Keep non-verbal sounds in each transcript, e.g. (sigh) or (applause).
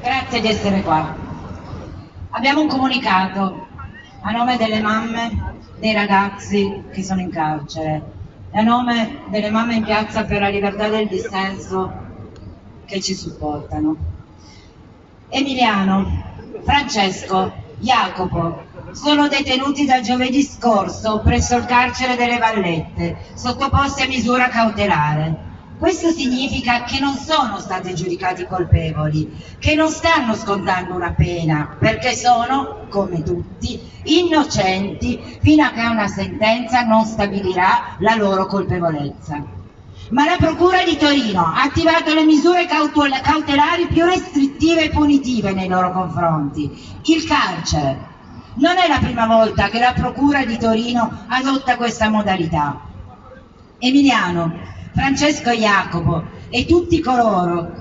Grazie di essere qua. Abbiamo un comunicato a nome delle mamme dei ragazzi che sono in carcere e a nome delle mamme in piazza per la libertà del dissenso che ci supportano. Emiliano, Francesco, Jacopo sono detenuti da giovedì scorso presso il carcere delle Vallette, sottoposti a misura cautelare. Questo significa che non sono stati giudicati colpevoli, che non stanno scontando una pena, perché sono, come tutti, innocenti fino a che una sentenza non stabilirà la loro colpevolezza. Ma la Procura di Torino ha attivato le misure cautelari più restrittive e punitive nei loro confronti, il carcere. Non è la prima volta che la Procura di Torino adotta questa modalità. Emiliano, Francesco Jacopo e tutti coloro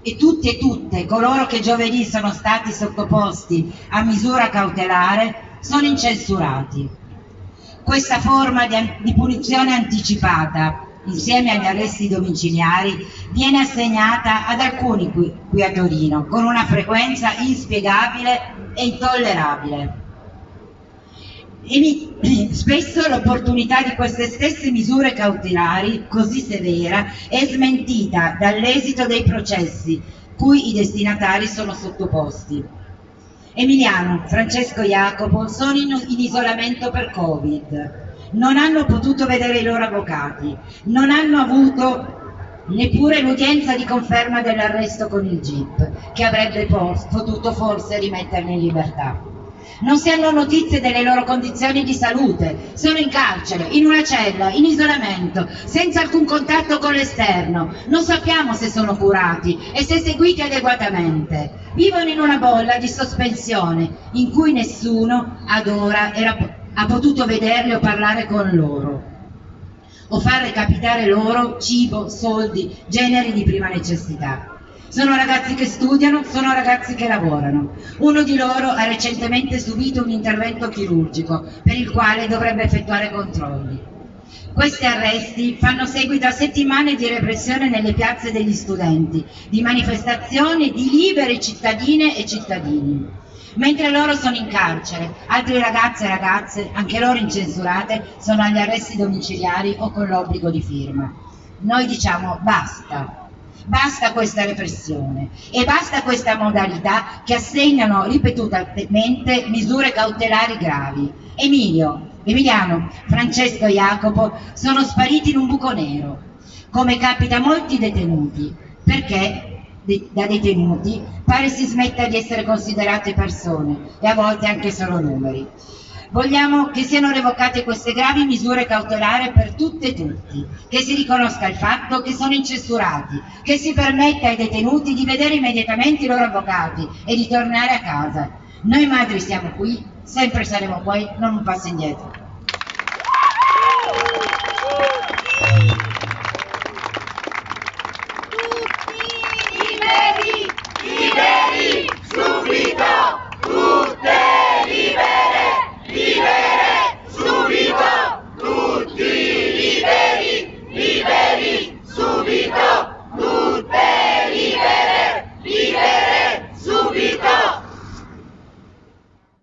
e tutti e tutte coloro che giovedì sono stati sottoposti a misura cautelare sono incensurati. Questa forma di, di punizione anticipata insieme agli arresti domiciliari viene assegnata ad alcuni qui, qui a Torino con una frequenza inspiegabile e intollerabile (clears throat) spesso l'opportunità di queste stesse misure cautelari così severa è smentita dall'esito dei processi cui i destinatari sono sottoposti. Emiliano, Francesco Jacopo sono in, in isolamento per Covid, non hanno potuto vedere i loro avvocati, non hanno avuto neppure l'udienza di conferma dell'arresto con il GIP, che avrebbe potuto forse rimetterli in libertà non si hanno notizie delle loro condizioni di salute, sono in carcere, in una cella, in isolamento, senza alcun contatto con l'esterno, non sappiamo se sono curati e se seguiti adeguatamente. Vivono in una bolla di sospensione in cui nessuno ad ora era, ha potuto vederli o parlare con loro o far recapitare loro cibo, soldi, generi di prima necessità. Sono ragazzi che studiano, sono ragazzi che lavorano. Uno di loro ha recentemente subito un intervento chirurgico per il quale dovrebbe effettuare controlli. Questi arresti fanno seguito a settimane di repressione nelle piazze degli studenti, di manifestazioni di libere cittadine e cittadini. Mentre loro sono in carcere, altri ragazzi e ragazze, anche loro incensurate, sono agli arresti domiciliari o con l'obbligo di firma. Noi diciamo basta, Basta questa repressione e basta questa modalità che assegnano ripetutamente misure cautelari gravi. Emilio, Emiliano, Francesco e Jacopo sono spariti in un buco nero, come capita a molti detenuti, perché da detenuti pare si smetta di essere considerate persone e a volte anche solo numeri. Vogliamo che siano revocate queste gravi misure cautelari per tutte e tutti, che si riconosca il fatto che sono incensurati, che si permetta ai detenuti di vedere immediatamente i loro avvocati e di tornare a casa. Noi madri siamo qui, sempre saremo qui, non un passo indietro.